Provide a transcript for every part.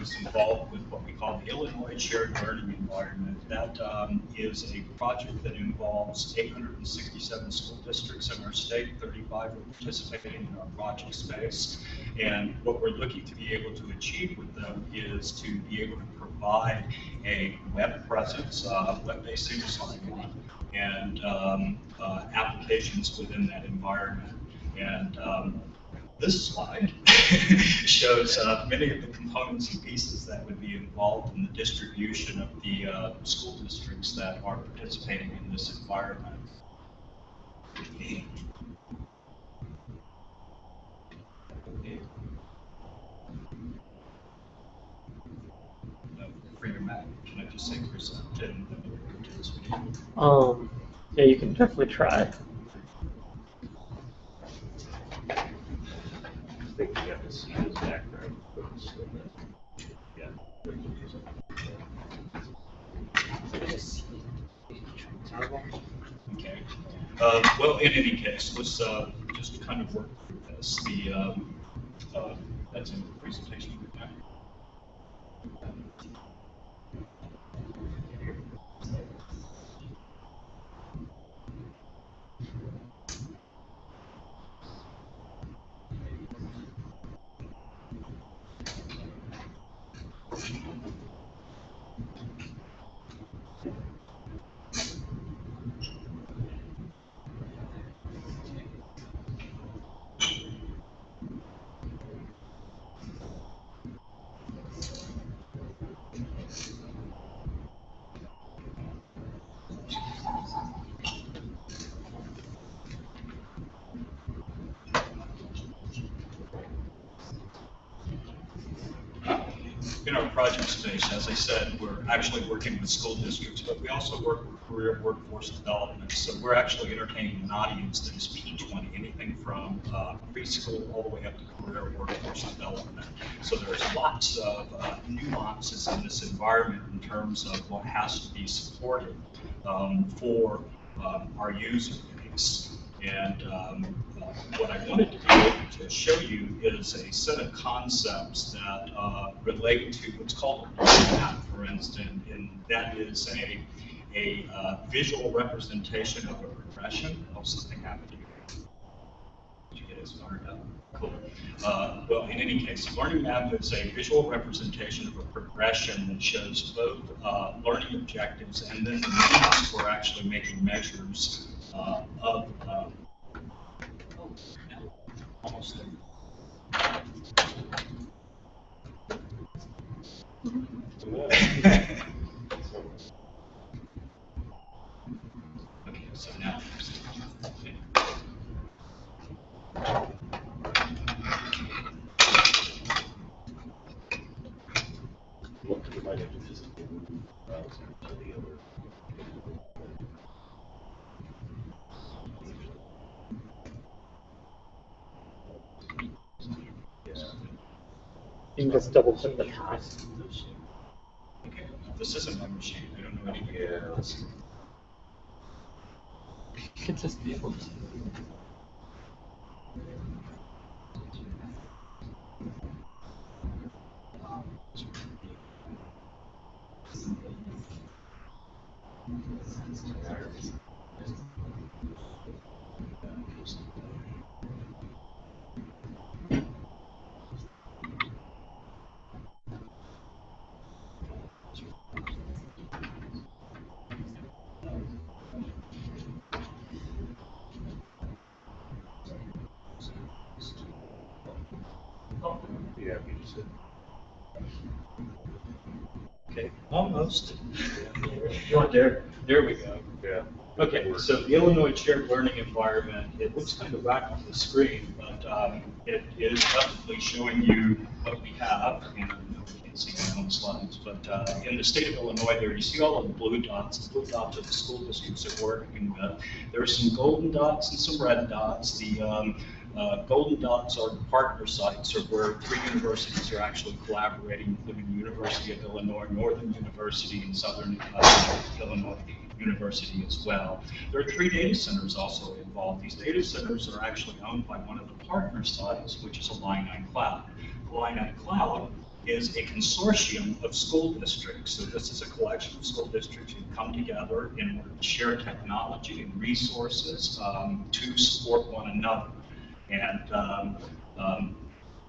is involved with what we call the Illinois Shared Learning Environment. That um, is a project that involves 867 school districts in our state, 35 are participating in our project space. And what we're looking to be able to achieve with them is to be able to provide a web presence, uh, web-based English language, and um, uh, applications within that environment. And um, this slide shows uh, many of the components and pieces that would be involved in the distribution of the uh, school districts that are participating in this environment. Um, yeah, you can definitely try. Think you have to see his background. Okay. Uh, Well, in any case, let's uh, just kind of work through this. The, um, uh, that's in the presentation. okay? In our project space, as I said, we're actually working with school districts, but we also work with career workforce development. So we're actually entertaining an audience that is P20, anything from uh, preschool all the way up to career workforce development. So there's lots of uh, nuances in this environment in terms of what has to be supported um, for um, our user base. And um, what I wanted to to show you is a set of concepts that uh, relate to what's called a learning map, for instance, and that is a, a uh, visual representation of a progression of something happening. Did you get it started up? Cool. Uh, well, in any case, a learning map is a visual representation of a progression that shows both uh, learning objectives and then the means for actually making measures uh, of. Almost there. okay, so now. Look, you might have to visit the browser to the other. Yeah. You can double click the mouse. Okay, this isn't my machine. I don't know any. Yeah. You could just be able to. Yeah, you just said. Okay, almost. There, there we go. Yeah. Okay, so the Illinois Shared Learning Environment, it looks kind of whack on the screen, but um, it is definitely showing you what we have. And you can't see my own slides, but uh, in the state of Illinois there, you see all of the blue dots. The blue dots are the school districts that we're working with. There are some golden dots and some red dots. The um, uh, golden dots are partner sites, or where three universities are actually collaborating, including the University of Illinois, Northern University, and Southern uh, Illinois University as well. There are three data centers also involved. These data centers are actually owned by one of the partner sites, which is Illini Cloud. Illini Cloud is a consortium of school districts. So this is a collection of school districts who come together in order to share technology and resources um, to support one another. And um, um,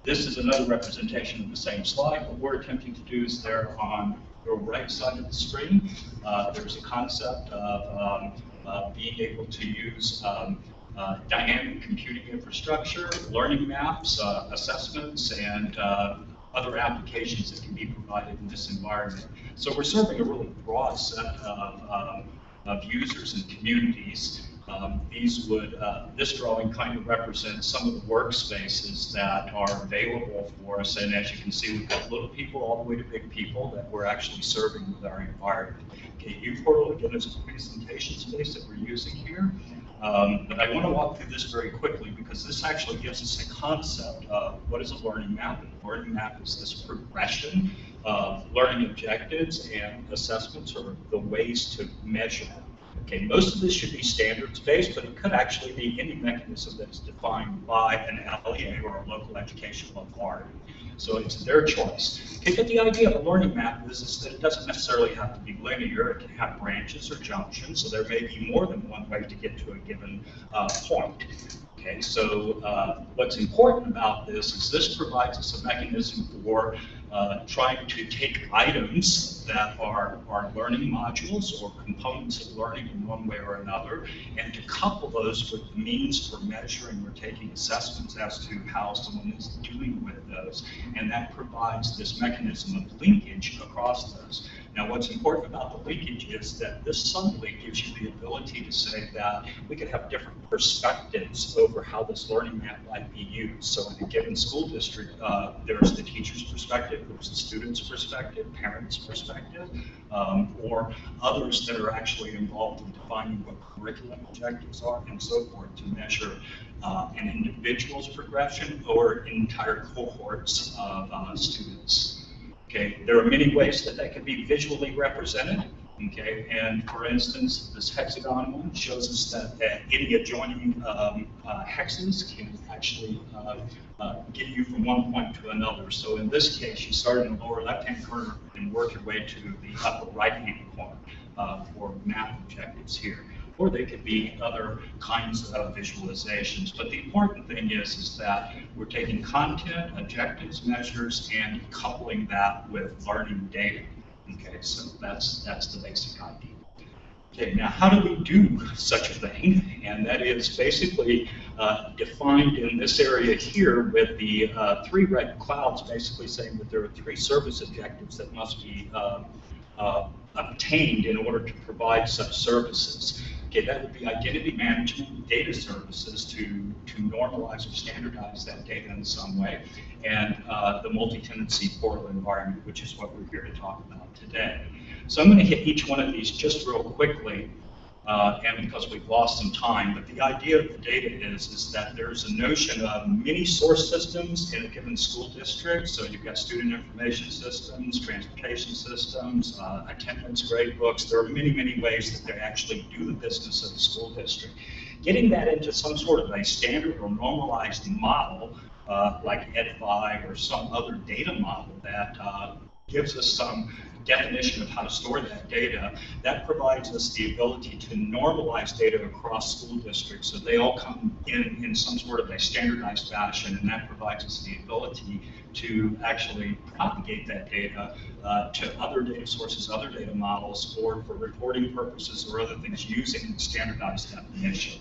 this is another representation of the same slide. What we're attempting to do is there on your right side of the screen, uh, there's a concept of um, uh, being able to use um, uh, dynamic computing infrastructure, learning maps, uh, assessments, and uh, other applications that can be provided in this environment. So we're serving a really broad set of, um, of users and communities. Um, these would, uh, this drawing kind of represents some of the workspaces that are available for us. And as you can see, we've got little people all the way to big people that we're actually serving with our environment. Okay, portal, again is a presentation space that we're using here. Um, but I want to walk through this very quickly because this actually gives us a concept of what is a learning map. And a learning map is this progression of learning objectives and assessments or the ways to measure. Okay, most of this should be standards-based, but it could actually be any mechanism that is defined by an LEA or a local educational authority. So it's their choice. Okay, but the idea of a learning map is, is that it doesn't necessarily have to be linear. It can have branches or junctions, so there may be more than one way to get to a given uh, point. Okay, so uh, what's important about this is this provides us a mechanism for uh, trying to take items that are, are learning modules or components of learning in one way or another, and to couple those with means for measuring or taking assessments as to how someone is doing with those. And that provides this mechanism of linkage across those. Now, what's important about the linkage is that this suddenly gives you the ability to say that we could have different perspectives over how this learning map might be used. So in a given school district, uh, there's the teacher's perspective, there's the student's perspective, parents' perspective, um, or others that are actually involved in defining what curriculum objectives are and so forth to measure uh, an individual's progression or entire cohorts of uh, students. Okay, there are many ways that that can be visually represented. Okay, and for instance, this hexagon one shows us that, that any adjoining um, uh, hexes can actually uh, uh, get you from one point to another. So in this case, you start in the lower left-hand corner and work your way to the upper right-hand corner uh, for map objectives here or they could be other kinds of visualizations. But the important thing is, is that we're taking content, objectives, measures, and coupling that with learning data. Okay, so that's, that's the basic idea. Okay, now how do we do such a thing? And that is basically uh, defined in this area here with the uh, three red clouds basically saying that there are three service objectives that must be uh, uh obtained in order to provide such services. Okay, that would be identity management data services to, to normalize or standardize that data in some way, and uh, the multi-tenancy portal environment, which is what we're here to talk about today. So I'm going to hit each one of these just real quickly uh, and because we've lost some time. But the idea of the data is, is that there's a notion of many source systems in a given school district. So you've got student information systems, transportation systems, uh, attendance grade books. There are many, many ways that they actually do the business of the school district. Getting that into some sort of a standard or normalized model, uh, like Ed-Fi or some other data model that uh, gives us some definition of how to store that data, that provides us the ability to normalize data across school districts so they all come in in some sort of a standardized fashion, and that provides us the ability to actually propagate that data uh, to other data sources, other data models, or for reporting purposes or other things using standardized definition.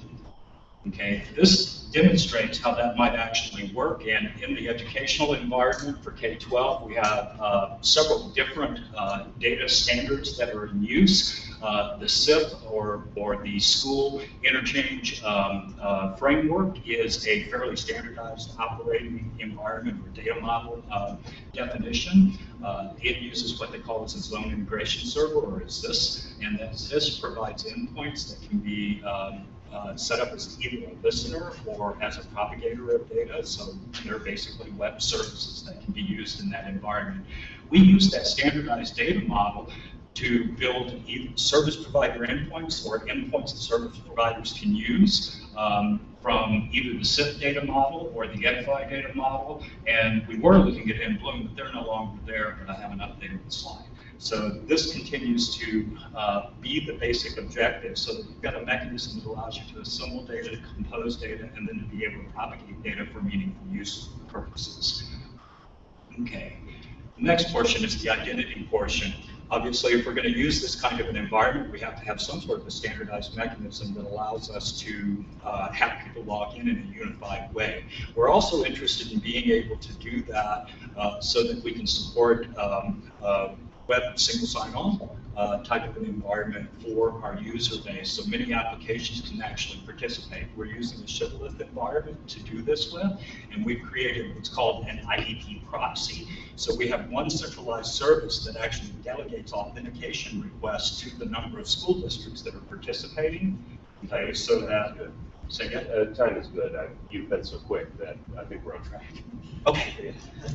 Okay, this demonstrates how that might actually work. And in the educational environment for K-12, we have uh, several different uh, data standards that are in use. Uh, the SIF, or, or the School Interchange um, uh, Framework, is a fairly standardized operating environment or data model uh, definition. Uh, it uses what they call as a zone integration server, or is this, and that this provides endpoints that can be um, uh, set up as either a listener or as a propagator of data. So they're basically web services that can be used in that environment. We use that standardized data model to build either service provider endpoints or endpoints that service providers can use. Um, from either the SIF data model or the Ed-Fi data model. And we were looking at inBloom, but they're no longer there, but I haven't updated the slide. So this continues to uh, be the basic objective, so that you've got a mechanism that allows you to assemble data, to compose data, and then to be able to propagate data for meaningful use purposes. Okay. The next portion is the identity portion. Obviously, if we're going to use this kind of an environment, we have to have some sort of a standardized mechanism that allows us to uh, have people log in in a unified way. We're also interested in being able to do that uh, so that we can support um, uh, web single sign-on uh, type of an environment for our user base. So many applications can actually participate. We're using a shibboleth environment to do this with, and we've created what's called an IDP proxy. So we have one centralized service that actually delegates authentication requests to the number of school districts that are participating. Okay, so that, say again? Uh, time is good. I, you've been so quick that I think we're on track. Okay,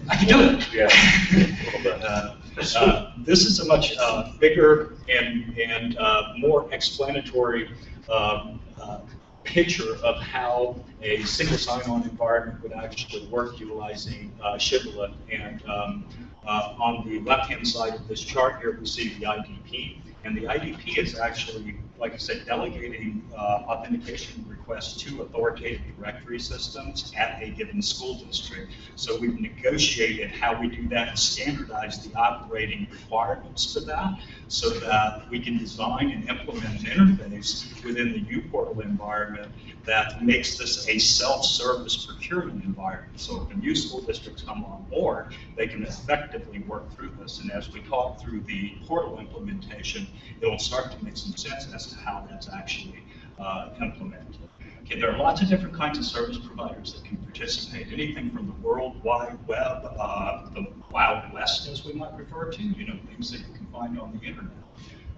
I can do it. Yeah. a little bit. Uh, uh, This is a much uh, bigger and, and uh, more explanatory um, uh, picture of how a single sign-on environment would actually work utilizing uh, Shibboleth. And um, uh, on the left-hand side of this chart here, we see the IDP. And the IDP is actually, like I said, delegating uh, authentication requests to authoritative directory systems at a given school district. So we've negotiated how we do that and standardize the operating requirements for that so that we can design and implement an interface within the uPortal environment that makes this a self-service procurement environment. So if a new school districts come on board, they can effectively work through this. And as we talk through the portal implementation, it'll start to make some sense as to how that's actually uh, implemented. Okay, there are lots of different kinds of service providers that can participate, anything from the World Wide Web, uh, the Wild West, as we might refer to, you know, things that you can find on the internet.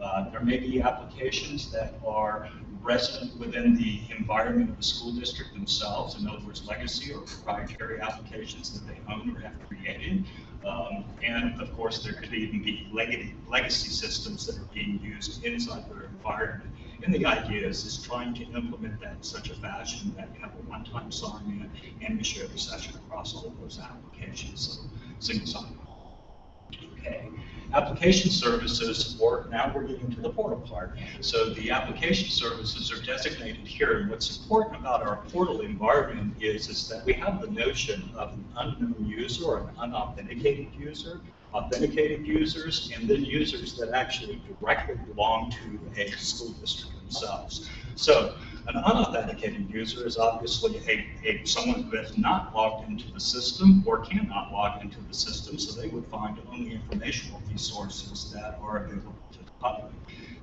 Uh, there may be applications that are resident within the environment of the school district themselves, in other words, legacy or proprietary applications that they own or have created. Um, and of course, there could even be legacy, legacy systems that are being used inside their And the idea is, is trying to implement that in such a fashion that you have a one-time sign-in and you share the session across all of those applications. So single sign-on. Okay. Application services, now we're getting to the portal part. So the application services are designated here, and what's important about our portal environment is, is that we have the notion of an unknown user or an unauthenticated user, authenticated users, and then users that actually directly belong to a school district themselves. So an unauthenticated user is obviously a, a someone who has not logged into the system or cannot log into the system, so they would find only informational resources that are available to the public.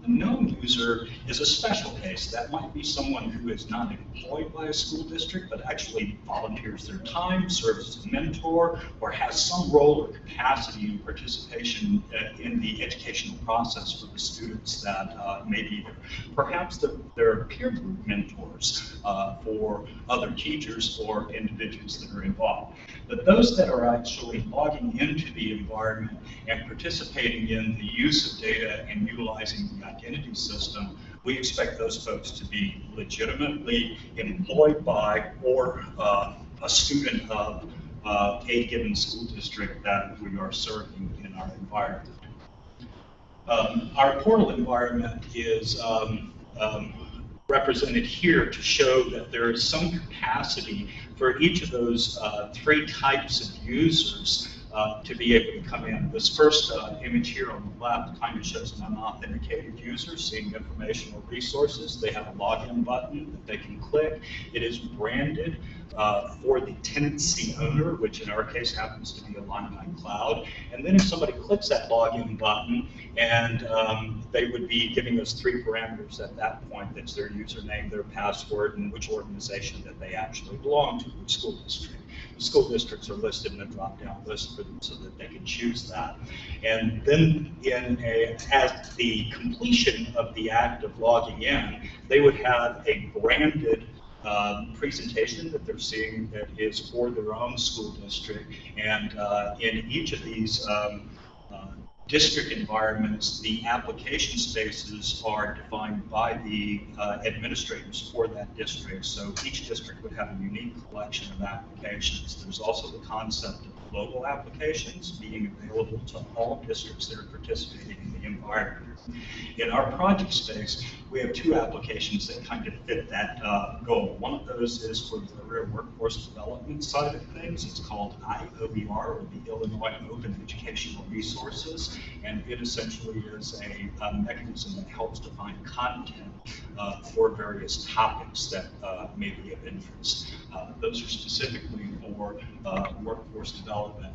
A known user is a special case. That might be someone who is not employed by a school district, but actually volunteers their time, serves as a mentor, or has some role or capacity in participation uh, in the educational process for the students that uh, may be there. Perhaps the, they're peer group mentors uh, for other teachers or individuals that are involved. But those that are actually logging into the environment and participating in the use of data and utilizing the identity system, we expect those folks to be legitimately employed by or uh, a student of uh, a given school district that we are serving in our environment. Um, our portal environment is um, um, represented here to show that there is some capacity for each of those uh, three types of users uh, to be able to come in. This first uh, image here on the left kind of shows an unauthenticated user seeing informational resources. They have a login button that they can click. It is branded uh, for the tenancy owner, which in our case happens to be Illini Cloud. And then if somebody clicks that login button, and um, they would be giving us three parameters at that point. That's their username, their password, and which organization that they actually belong to, which school district. School districts are listed in a drop-down list for them so that they can choose that. And then in a, at the completion of the act of logging in, they would have a branded um, presentation that they're seeing that is for their own school district. And uh, in each of these um, district environments, the application spaces are defined by the uh, administrators for that district. So each district would have a unique collection of applications. There's also the concept of global applications being available to all districts that are participating in the environment. In our project space, we have two applications that kind of fit that uh, goal. One of those is for the career workforce development side of things. It's called IOER, or the Illinois Open Educational Resources, and it essentially is a, a mechanism that helps define content uh, for various topics that uh, may be of interest. Uh, those are specifically for uh, workforce development.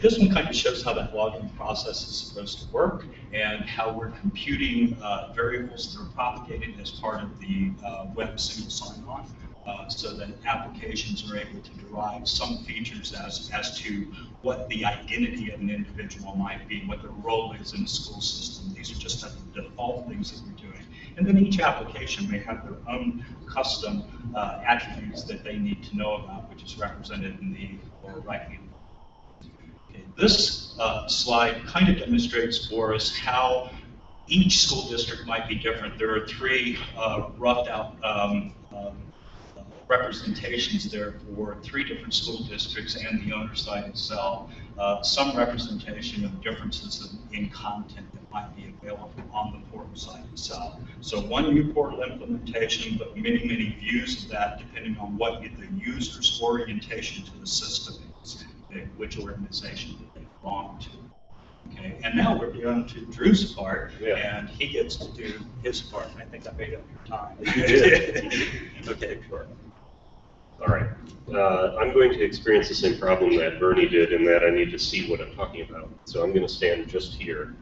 This one kind of shows how that logging process is supposed to work and how we're computing uh, variables that are propagated as part of the uh, web single sign-on. Uh, so that applications are able to derive some features as, as to what the identity of an individual might be, what their role is in the school system. These are just the default things that we're doing. And then each application may have their own custom uh, attributes that they need to know about, which is represented in the lower right hand. Okay, this uh, slide kind of demonstrates for us how each school district might be different. There are three uh, roughed out um, um, representations there for three different school districts and the owner site itself. Uh, some representation of differences in, in content that might be available on the portal site itself. So one new portal implementation, but many, many views of that depending on what the user's orientation to the system is, which organization they belong to. Okay, and now we're down to Drew's part, Yeah. and he gets to do his part. I think I made up your time. You did. Okay, sure. All right. Uh, I'm going to experience the same problem that Bernie did in that I need to see what I'm talking about. So I'm going to stand just here.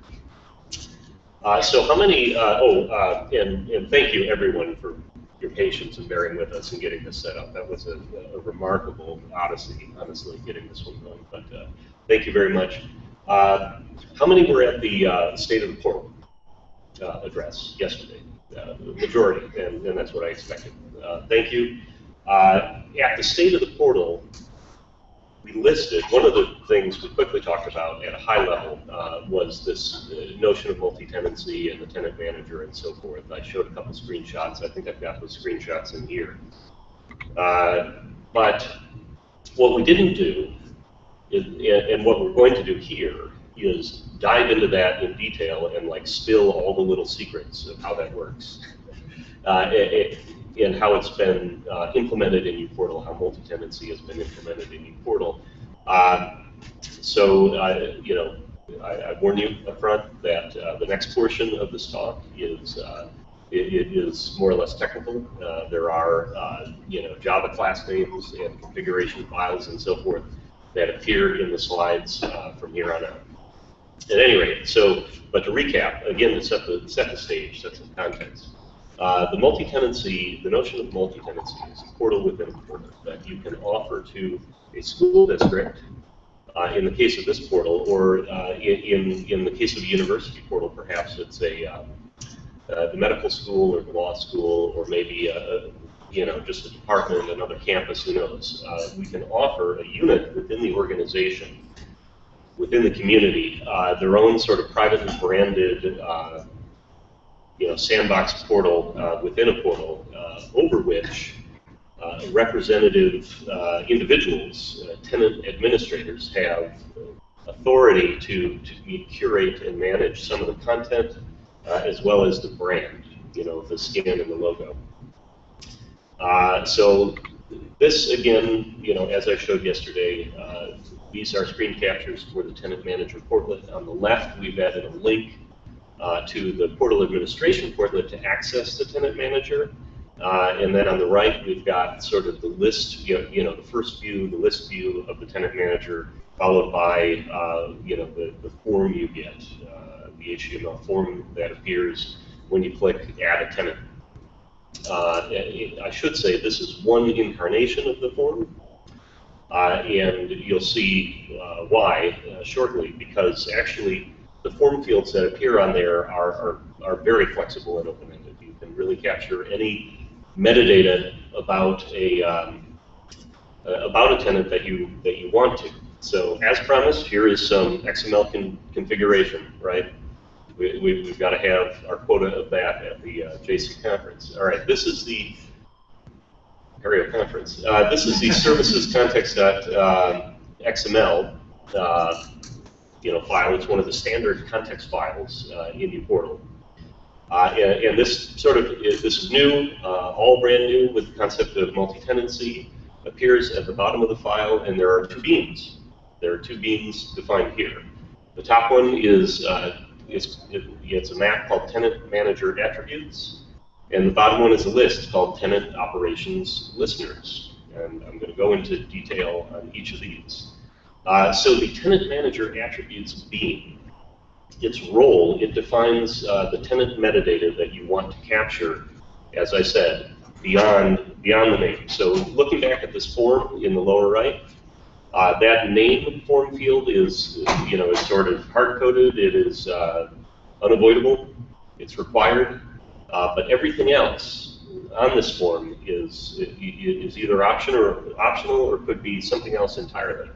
Uh, so how many, uh, oh, uh, and, and thank you everyone for your patience and bearing with us and getting this set up. That was a, a remarkable odyssey, honestly, getting this one going. But uh, thank you very much. Uh, how many were at the uh, State of the Portal uh, address yesterday? Uh, the majority, and, and that's what I expected. Uh, thank you. At the State of the Portal, we listed, one of the things we quickly talked about at a high level uh, was this uh, notion of multi-tenancy and the tenant manager and so forth. I showed a couple screenshots. I think I've got those screenshots in here. Uh, but what we didn't do, is, and what we're going to do here, is dive into that in detail and like spill all the little secrets of how that works. Uh, it, and how it's been uh, implemented in uPortal, how multi-tenancy has been implemented in uPortal. Uh, so, uh, you know, I, I warn you up front that uh, the next portion of this talk is uh, it, it is more or less technical. Uh, there are, you know, Java class names and configuration files and so forth that appear in the slides from here on out. At any rate, so, but to recap, again, to set the, set the stage, set some context. Uh, the multi-tenancy, the notion of multi-tenancy is a portal within a portal that you can offer to a school district, uh, in the case of this portal, or uh, in, in the case of a university portal, perhaps it's a, um, uh, the medical school or the law school, or maybe a, you know, just a department, another campus, who knows. Uh, we can offer a unit within the organization, within the community, uh, their own sort of privately branded uh, you know, sandbox portal uh, within a portal uh, over which uh, representative uh, individuals, uh, tenant administrators, have authority to, to curate and manage some of the content uh, as well as the brand, you know, the skin and the logo. so this, again, you know, as I showed yesterday, these are screen captures for the tenant manager portlet. On the left, we've added a link uh, to the portal administration portlet to access the tenant manager. Uh, and then on the right, we've got sort of the list, you know, you know, the first view, the list view of the tenant manager, followed by, uh, you know, the, the form you get, uh, the HTML form that appears when you click Add a Tenant. Uh, I should say this is one incarnation of the form, uh, and you'll see why shortly, because actually the form fields that appear on there are, are, are very flexible and open-ended. You can really capture any metadata about a um, about a tenant that you that you want to. So as promised, here is some XML con configuration, right? We, we, we've got to have our quota of that at the uh, Jasig conference. All right, this is the Apereo conference. Uh, this is the services context dot uh, XML uh, you know, file. It's one of the standard context files uh, in uPortal. Uh, and, and, this sort of is, this is new, uh, all brand new with the concept of multi-tenancy. Appears at the bottom of the file, and there are two beans. There are two beans defined here. The top one is uh, is it, it's a map called Tenant Manager Attributes, and the bottom one is a list called Tenant Operations Listeners. And I'm going to go into detail on each of these. Uh, so the tenant manager attributes bean. Its role, it defines uh, the tenant metadata that you want to capture, as I said, beyond, beyond the name. So looking back at this form in the lower right, uh, that name form field is, you know, is sort of hard-coded. It is uh, unavoidable. It's required. Uh, but everything else on this form is, is either or, optional or could be something else entirely.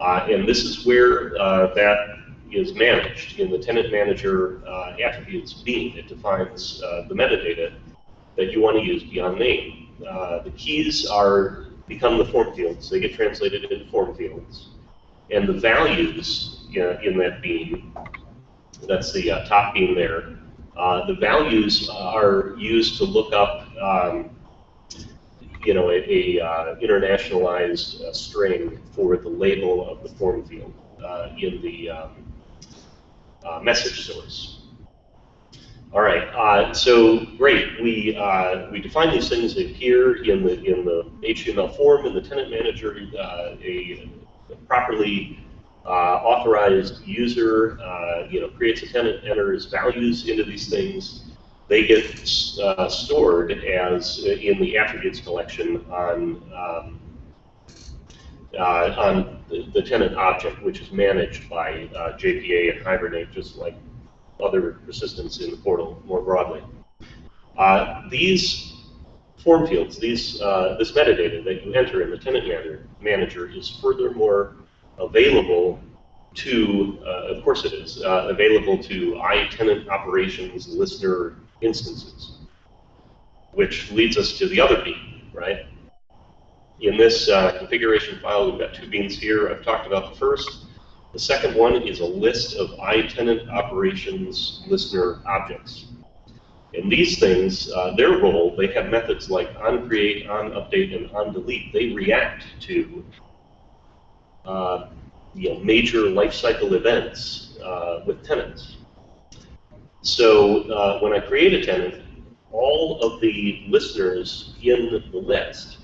Uh, and this is where uh, that is managed in the tenant manager uh, attributes bean. It defines uh, the metadata that you want to use beyond name. Uh, the keys are become the form fields. They get translated into form fields. And the values you know, in that bean, that's the uh, top bean there, the values are used to look up um, you know, a, a uh, internationalized uh, string for the label of the form field uh, in the um, uh, message source. All right, uh, so great. We uh, we define these things here in the in the HTML form in the tenant manager. a, a properly authorized user, you know, creates a tenant, enters values into these things they get uh, stored as uh, in the attributes collection on um, uh, on the, tenant object, which is managed by uh, JPA and Hibernate, just like other persistence in the portal more broadly. Uh, these form fields, these uh, this metadata that you enter in the tenant manager, manager is furthermore available to, of course it is, available to iTenant operations listener instances, which leads us to the other bean, right? In this uh, configuration file, we've got two beans here. I've talked about the first. The second one is a list of iTenant operations listener objects. And these things, uh, their role, they have methods like onCreate, onUpdate, and onDelete. They react to uh, you know, major lifecycle events uh, with tenants. So uh, when I create a tenant, all of the listeners in the list,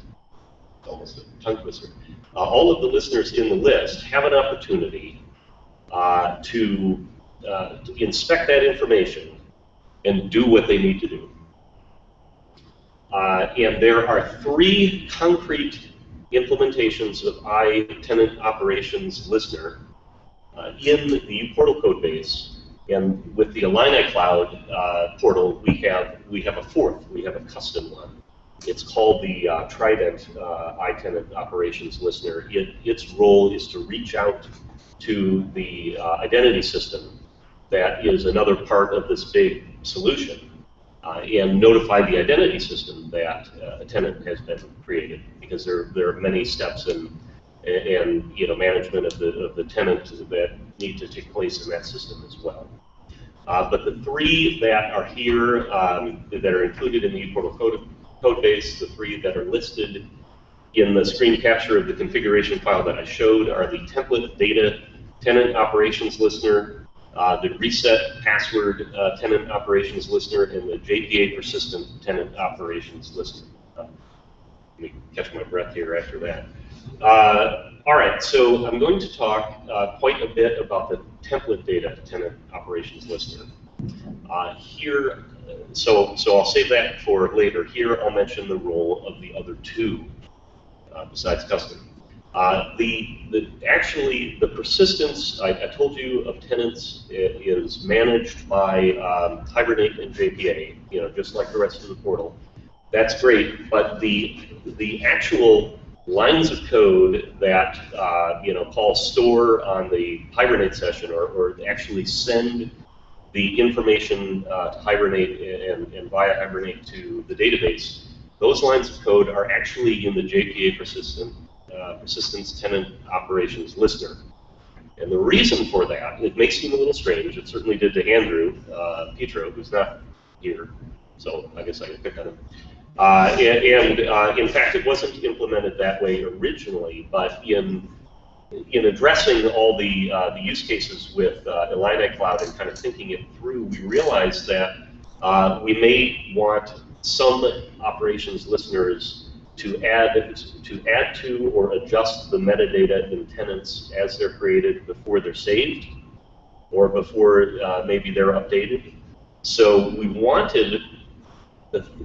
almost a tongue twister, uh, all of the listeners in the list have an opportunity uh, to, uh, to inspect that information and do what they need to do. Uh, and there are three concrete implementations of iTenant operations listener uh, in the portal code base and with the Illini Cloud uh, portal, we have we have a fourth. We have a custom one. It's called the uh, Trident uh, iTenant Operations Listener. It, its role is to reach out to the uh, identity system that is another part of this big solution uh, and notify the identity system that uh, a tenant has been created because there, there are many steps in and you know management of the of the tenant that need to take place in that system as well. Uh, but the three that are here um, that are included in the uPortal code, code base, the three that are listed in the screen capture of the configuration file that I showed are the template data tenant operations listener, uh, the reset password uh, tenant operations listener, and the JPA persistent tenant operations listener. Uh, let me catch my breath here after that. All right, so I'm going to talk uh, quite a bit about the template data tenant operations listener. Uh, here, so so I'll save that for later. Here, I'll mention the role of the other two uh, besides custom. Uh, the, the actually the persistence I, I, told you of tenants is managed by um, Hibernate and JPA. You know, just like the rest of the portal. That's great, but the the actual lines of code that uh, you know call store on the Hibernate session, or, or actually send the information uh, to Hibernate and, and via Hibernate to the database. Those lines of code are actually in the JPA persistent, uh, persistence tenant operations listener. And the reason for that, it may seem a little strange, it certainly did to Andrew uh, Petro, who's not here, so I guess I can pick on him. Uh, and, and uh, in fact, it wasn't implemented that way originally, but in in addressing all the uh, the use cases with uh, Illini Cloud and kind of thinking it through, we realized that uh, we may want some operations listeners to add to add to or adjust the metadata in tenants as they're created before they're saved or before uh, maybe they're updated. So we wanted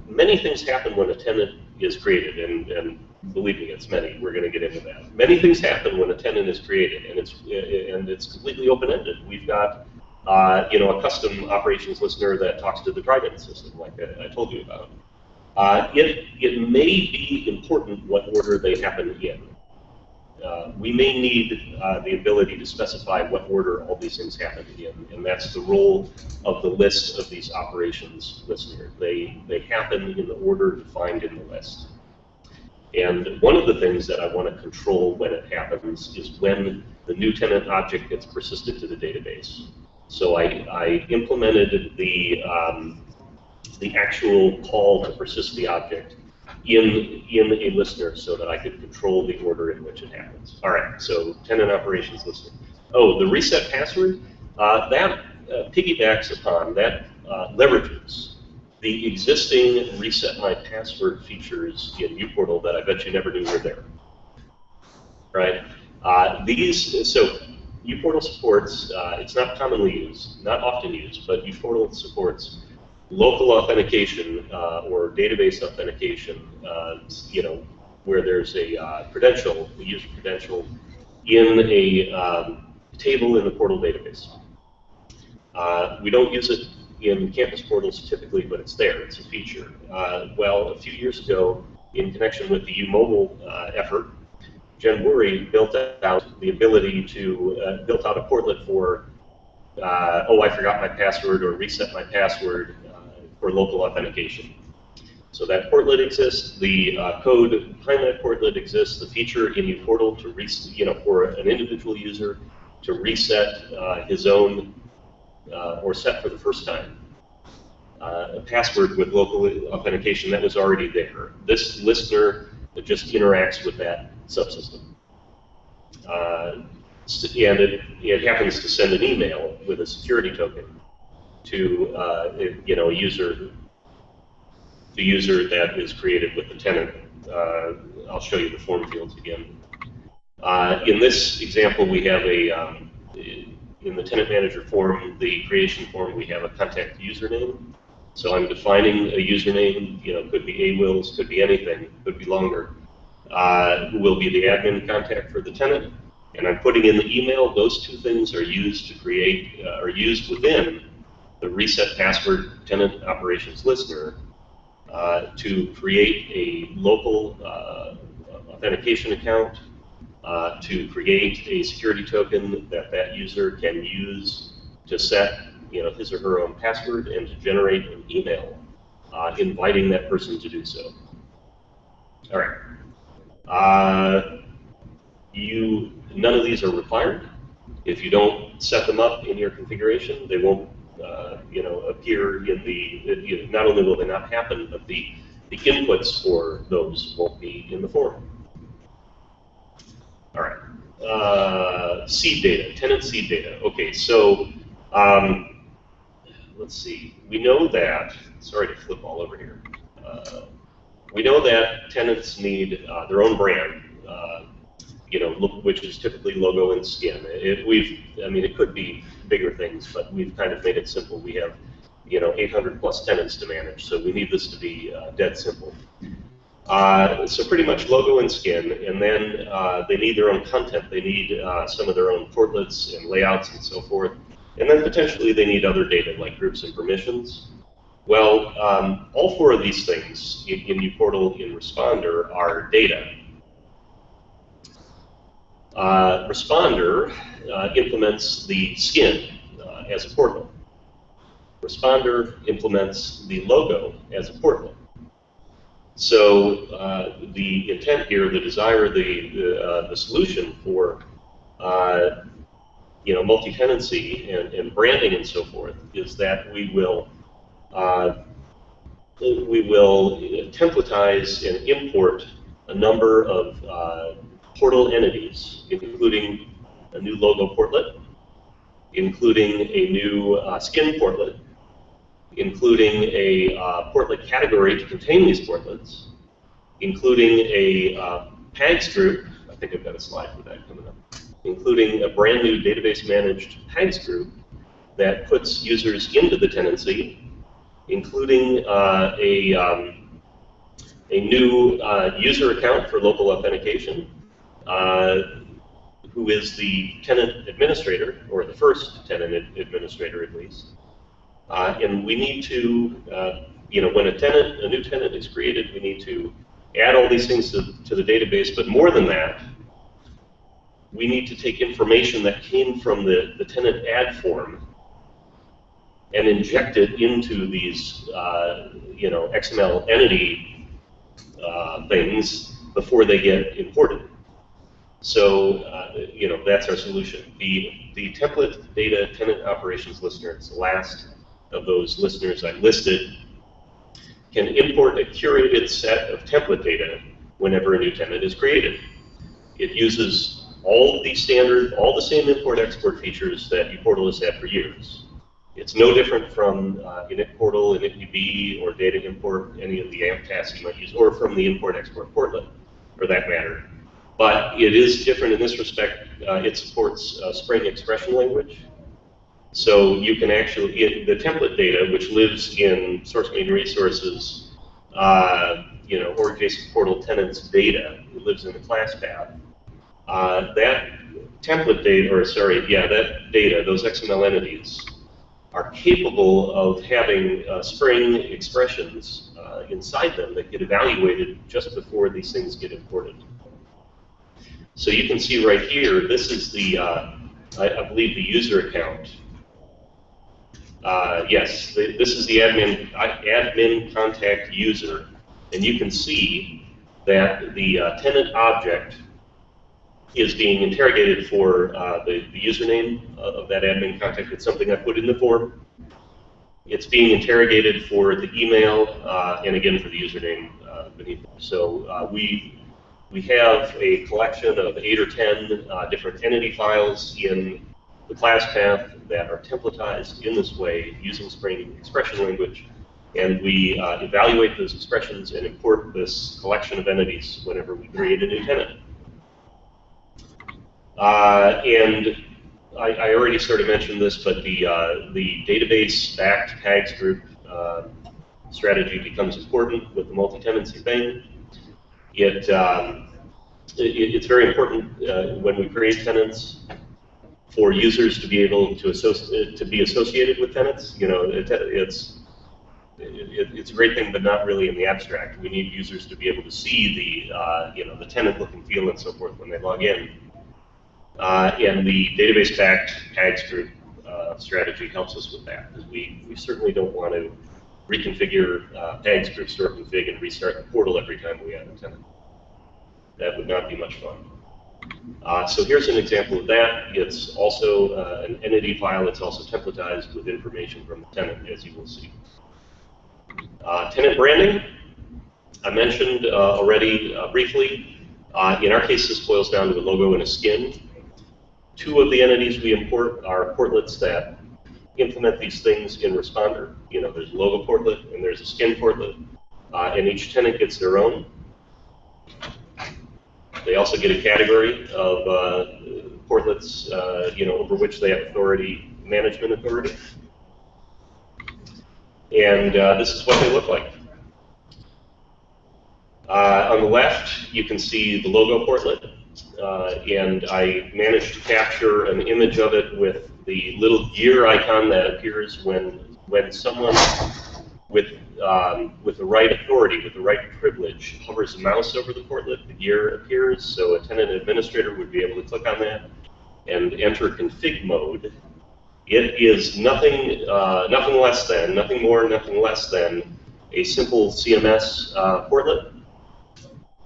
many things happen when a tenant is created, and, and believe me, it's many. We're going to get into that. Many things happen when a tenant is created, and it's and it's completely open-ended. We've got uh, you know a custom operations listener that talks to the Trident system, like I, I told you about. Uh, it it may be important what order they happen in. Uh, we may need uh, the ability to specify what order all these things happen in, and that's the role of the list of these operations listener. They, they happen in the order defined in the list. And one of the things that I want to control when it happens is when the new tenant object gets persisted to the database. So I, I implemented the, um, the actual call to persist the object in, in a listener so that I could control the order in which it happens. All right, so tenant operations listener. Oh, the reset password, uh, that uh, piggybacks upon, that uh, leverages the existing reset my password features in uPortal that I bet you never knew were there. Right? Uh, these, so uPortal supports, uh, it's not commonly used, not often used, but uPortal supports local authentication uh, or database authentication, uh, you know, where there's a uh, credential, a user credential, in a um, table in the portal database. Uh, we don't use it in campus portals typically, but it's there. It's a feature. Uh, well, a few years ago, in connection with the UMobile uh, effort, Jen Bourey built out the ability to built out a portlet for oh, I forgot my password or reset my password for local authentication. So that portlet exists, the uh, code behind that portlet exists, the feature in the portal to reset, you know, for an individual user to reset uh, his own uh, or set for the first time uh, a password with local authentication that was already there. This listener just interacts with that subsystem. Uh, and it, it happens to send an email with a security token to uh, you know a user, the user that is created with the tenant. Uh, I'll show you the form fields again. Uh, in this example, we have a um, in the tenant manager form, the creation form, we have a contact username. So I'm defining a username. You know, could be a wills, could be anything, could be longer. Uh, will be the admin contact for the tenant? And I'm putting in the email. Those two things are used to create, uh, are used within the reset password tenant operations listener uh, to create a local uh, authentication account, uh, to create a security token that that user can use to set you know, his or her own password and to generate an email uh, inviting that person to do so. All right. Uh, you, none of these are required. If you don't set them up in your configuration, they won't uh, you know, appear in the, you know, not only will they not happen, but the, the inputs for those won't be in the form. All right. Uh, seed data, tenant seed data. Okay, so um, let's see. We know that, sorry to flip all over here. Uh, we know that tenants need uh, their own brand, uh, you know, which is typically logo and skin. It, we've, I mean, it could be bigger things, but we've kind of made it simple. We have, you know, 800 plus tenants to manage, so we need this to be uh, dead simple. Uh, so pretty much logo and skin, and then uh, they need their own content. They need uh, some of their own portlets and layouts and so forth. And then potentially they need other data like groups and permissions. Well, um, all four of these things in, in uPortal in Respondr are data. Uh, Respondr uh, implements the skin uh, as a portal. Respondr implements the logo as a portal. So uh, the intent here, the desire, the the, uh, the solution for uh, you know multi-tenancy and, and branding and so forth is that we will we will templatize and import a number of portal entities, including a new logo portlet, including a new uh, skin portlet, including a uh, portlet category to contain these portlets, including a uh, PAGS group, I think I've got a slide for that coming up, including a brand new database managed PAGS group that puts users into the tenancy, including uh, a, um, a new uh, user account for local authentication, who is the tenant administrator, or the first tenant ad- administrator at least, uh, and we need to, uh, you know, when a tenant, a new tenant is created, we need to add all these things to, to the database. But more than that, we need to take information that came from the, the tenant add form and inject it into these, uh, you know, XML entity uh, things before they get imported. So, uh, you know, that's our solution. The, the template data tenant operations listener, it's the last of those listeners I listed, can import a curated set of template data whenever a new tenant is created. It uses all the standard, all the same import-export features that uPortal has had for years. It's no different from uh, init portal, initdb, or data import, any of the Ant tasks you might use, or from the import-export portlet, for that matter. But it is different in this respect. Uh, it supports uh, Spring expression language, so you can actually, it, the template data, which lives in source main resources, uh, you know, or Jasig portal tenants data, it lives in the class path. Uh, that template data, or sorry, yeah, that data, those XML entities, are capable of having uh, Spring expressions uh, inside them that get evaluated just before these things get imported. So you can see right here, this is the, uh, I, I believe, the user account uh, yes, the, this is the admin admin contact user, and you can see that the uh, tenant object is being interrogated for uh, the, the, username of that admin contact. It's something I put in the form. It's being interrogated for the email uh, and again for the username uh, beneath. So uh, we we have a collection of eight or ten different entity files in the class path that are templatized in this way using Spring expression language. And we uh, evaluate those expressions and import this collection of entities whenever we create a new tenant. Uh, and I, I, already sort of mentioned this, but the, uh, the database-backed PAGS group uh, strategy becomes important with the multi-tenancy thing. It, um, it, it's very important uh, when we create tenants for users to be able to associate to be associated with tenants. You know, it, it's it, it's a great thing, but not really in the abstract. We need users to be able to see the uh, you know the tenant look and feel and so forth when they log in. Uh, and the database-backed PAGS group uh, strategy helps us with that because we, we certainly don't want to reconfigure uh, groups to config and restart the portal every time we add a tenant. That would not be much fun. Uh, so here's an example of that. It's also uh, an entity file. It's also templatized with information from the tenant, as you will see. Uh, tenant branding, I mentioned uh, already uh, briefly. Uh, in our case, this boils down to a logo and a skin. Two of the entities we import are portlets that implement these things in Respondr. You know, there's a logo portlet and there's a skin portlet, and each tenant gets their own. They also get a category of uh, portlets, uh, you know, over which they have authority, management authority. And uh, this is what they look like. Uh, on the left, you can see the logo portlet, uh, and I managed to capture an image of it with the little gear icon that appears when when someone with, um, with the right authority, with the right privilege, hovers the mouse over the portlet, the gear appears, so a tenant administrator would be able to click on that and enter config mode. It is nothing, uh, nothing less than, nothing more, nothing less than a simple CMS uh, portlet.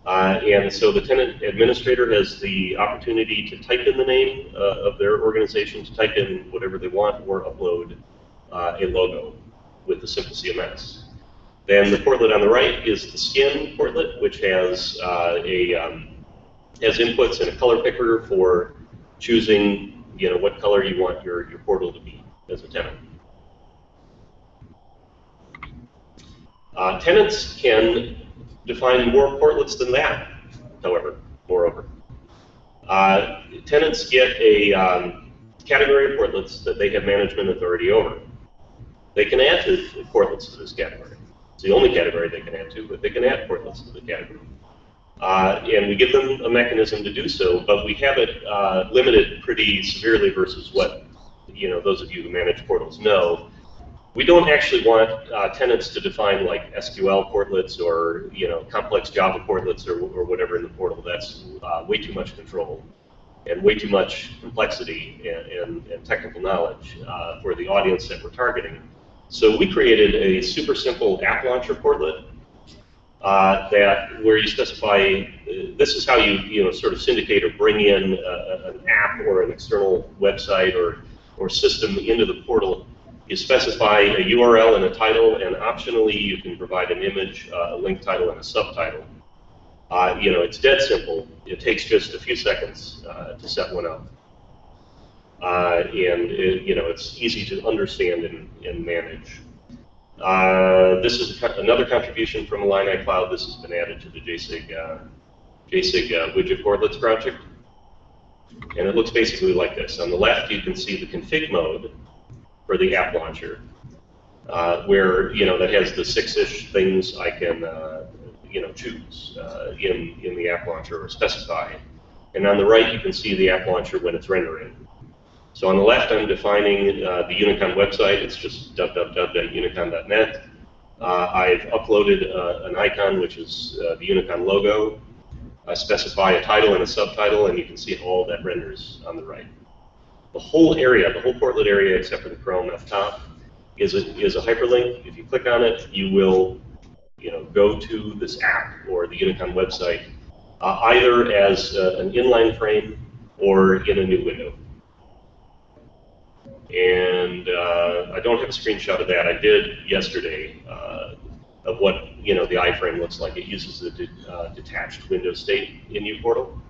Uh, and so the tenant administrator has the opportunity to type in the name uh, of their organization, to type in whatever they want, or upload uh, a logo with the simple CMS. Then the portlet on the right is the skin portlet, which has uh, a um, has inputs and a color picker for choosing, you know, what color you want your, your portal to be as a tenant. Uh, tenants can define more portlets than that, however, moreover. Uh, tenants get a um, category of portlets that they have management authority over. They can add to portlets to this category. It's the only category they can add to, but they can add portlets to the category. Uh, and we give them a mechanism to do so, but we have it uh, limited pretty severely versus what you know those of you who manage portals know. We don't actually want uh, tenants to define like SQL portlets or you know complex Java portlets or, or whatever in the portal. That's uh, way too much control and way too much complexity and, and, and technical knowledge uh, for the audience that we're targeting. So we created a super simple app launcher portlet uh, that where you specify uh, this is how you you know sort of syndicate or bring in uh, an app or an external website or or system into the portal. You specify a URL and a title, and optionally you can provide an image, uh, a link title, and a subtitle. Uh, you know, it's dead simple. It takes just a few seconds uh, to set one up. and it, you know, it's easy to understand and, and manage. Uh, this is another contribution from Illini Cloud. This has been added to the Jasig, uh, Jasig uh, widget portlets project. And it looks basically like this. On the left, you can see the config mode for the app launcher, uh, where, you know, that has the six-ish things I can, uh, you know, choose in, in the app launcher or specify. And on the right, you can see the app launcher when it's rendering. So on the left, I'm defining uh, the Unicon website. It's just www.unicon.net. Uh, I've uploaded uh, an icon, which is uh, the Unicon logo. I specify a title and a subtitle, and you can see all that renders on the right. The whole area, the whole portlet area, except for the Chrome up top, is a, is a hyperlink. If you click on it, you will you know, go to this app or the Unicon website, uh, either as uh, an inline frame or in a new window. And uh, I don't have a screenshot of that. I did yesterday uh, of what you know the iframe looks like. It uses the de uh, detached window state in uPortal.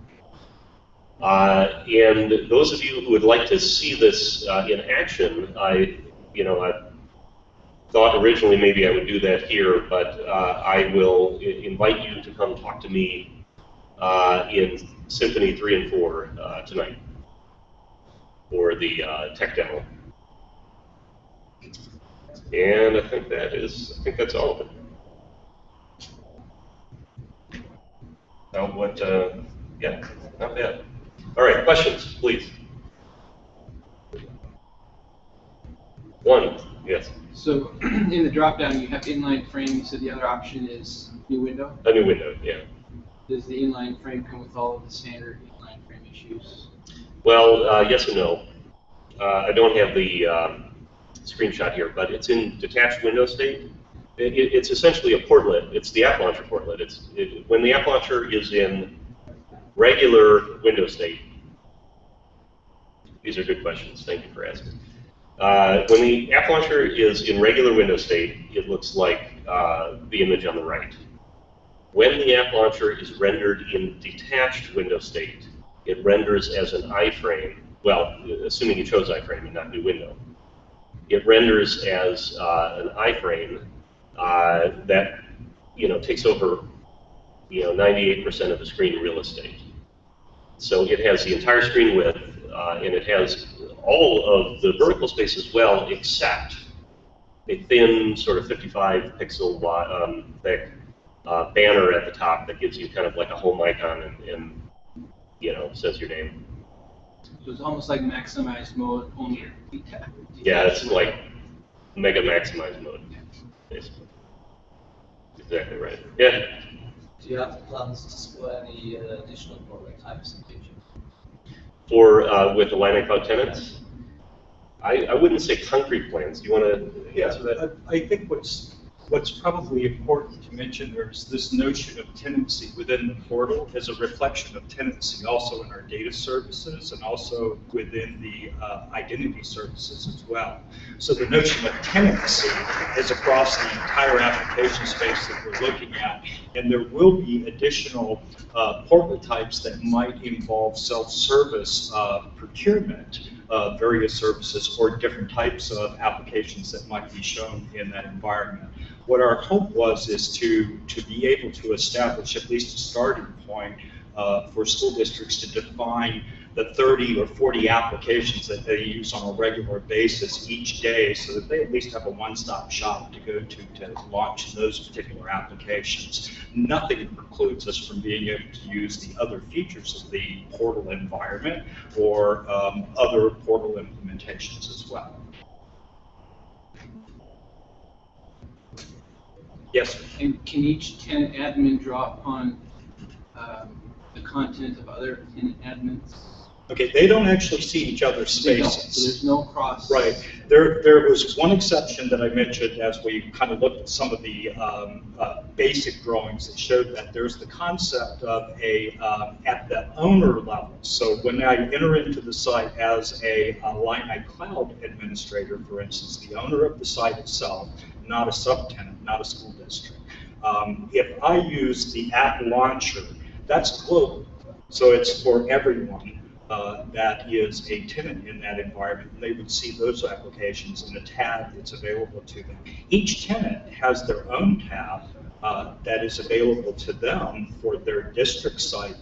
Uh, and those of you who would like to see this uh, in action, I, you know, I thought originally maybe I would do that here, but uh, I will invite you to come talk to me in Symphony 3 and 4 tonight for the uh, tech demo. And I think that is, I think that's all of it. Now what, uh, yeah, not bad. All right, questions, please. One, yes, So in the drop-down, you have inline frame, you said the other option is new window. a new window, yeah. Does the inline frame come with all of the standard inline frame issues? Well, uh, yes and no. Uh, I don't have the um, screenshot here, but it's in detached window state. It, it, it's essentially a portlet. It's the app launcher portlet. It's it, when the app launcher is in regular window state. These are good questions. Thank you for asking. Uh, when the app launcher is in regular window state, it looks like uh, the image on the right. When the app launcher is rendered in detached window state, it renders as an iframe well, assuming you chose iframe and not new window, it renders as uh, an iframe uh, that you know takes over you know 98% of the screen real estate. So it has the entire screen width, uh, and it has all of the vertical space as well, except a thin sort of 55 pixel um, thick uh, banner at the top that gives you kind of like a home icon and, and you know says your name. So it's almost like maximized mode, only Yeah, it's like mega maximize mode. basically. Exactly right. Yeah. Do you have plans to support any uh, additional product types in the future? For, uh, with Illini Cloud tenants, I, I wouldn't say concrete plans. Do you want to answer that? I I think what's, what's probably important to mention there is this notion of tenancy within the portal is a reflection of tenancy also in our data services and also within the uh, identity services as well. So the notion of tenancy is across the entire application space that we're looking at. And there will be additional uh, portal types that might involve self-service uh, procurement of various services or different types of applications that might be shown in that environment. What our hope was is to, to be able to establish at least a starting point uh, for school districts to define the 30 or 40 applications that they use on a regular basis each day so that they at least have a one-stop shop to go to to launch those particular applications. Nothing precludes us from being able to use the other features of the portal environment or um, other portal implementations as well. Yes, sir. And can each tenant admin draw upon um, the content of other tenant admins? Okay, they don't actually see each other's spaces. So there's no cross. Right. There, there was one exception that I mentioned as we kind of looked at some of the um, uh, basic drawings that showed that there's the concept of a, um, at the owner level. So when I enter into the site as a uh, Illini Cloud administrator, for instance, the owner of the site itself, not a subtenant, not a school district. Um, If I use the app launcher, that's global. So it's for everyone uh, that is a tenant in that environment, and they would see those applications in a tab that's available to them. Each tenant has their own tab uh, that is available to them for their district site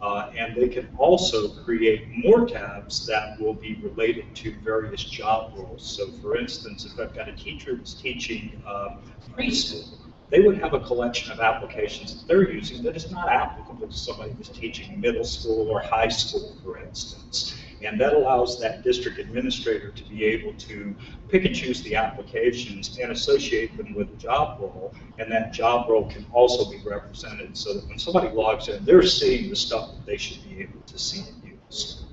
uh, and they can also create more tabs that will be related to various job roles. So for instance, if I've got a teacher that's teaching uh, preschool, they would have a collection of applications that they're using that is not applicable to somebody who's teaching middle school or high school, for instance. And that allows that district administrator to be able to pick and choose the applications and associate them with a job role. And that job role can also be represented so that when somebody logs in, they're seeing the stuff that they should be able to see and use.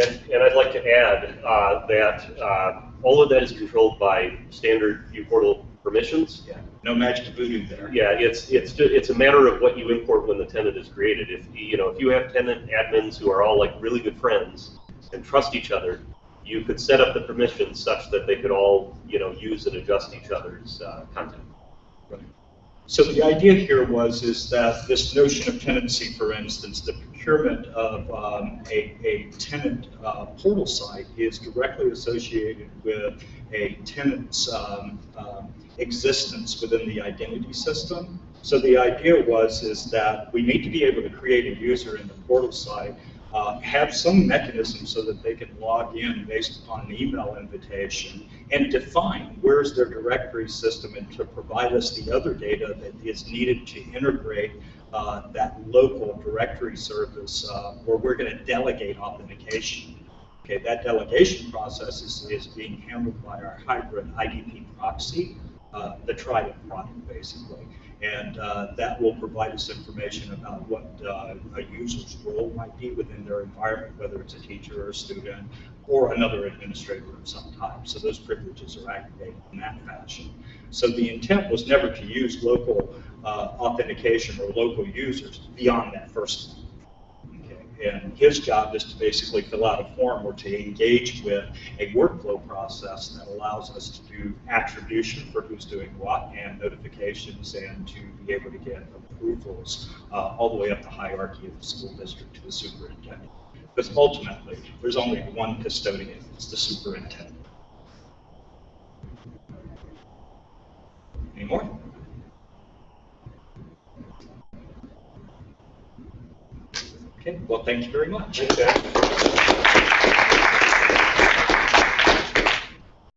And, and I'd like to add uh, that uh, all of that is controlled by standard uPortal permissions. Yeah, no magic voodoo there. Yeah, it's, it's, it's a matter of what you import when the tenant is created. If, you know, if you have tenant admins who are all like really good friends and trust each other, you could set up the permissions such that they could all, you know, use and adjust each other's uh, content. So the idea here was is that this notion of tenancy, for instance, the procurement of um, a, a tenant uh, portal site is directly associated with a tenant's um, um, existence within the identity system. So the idea was is that we need to be able to create a user in the portal site, uh, have some mechanism so that they can log in based upon an email invitation and define where's their directory system and to provide us the other data that is needed to integrate uh, that local directory service uh, where we're going to delegate authentication. Okay, that delegation process is, is being handled by our hybrid IDP proxy, uh, the Trident product basically. And uh, that will provide us information about what uh, a user's role might be within their environment, whether it's a teacher or a student or another administrator of some type. So those privileges are activated in that fashion. So the intent was never to use local uh, authentication or local users beyond that first And his job is to basically fill out a form or to engage with a workflow process that allows us to do attribution for who's doing what and notifications and to be able to get approvals uh, all the way up the hierarchy of the school district to the superintendent. Because ultimately, there's only one custodian, it's the superintendent. Any more? Okay, well, thank you very much.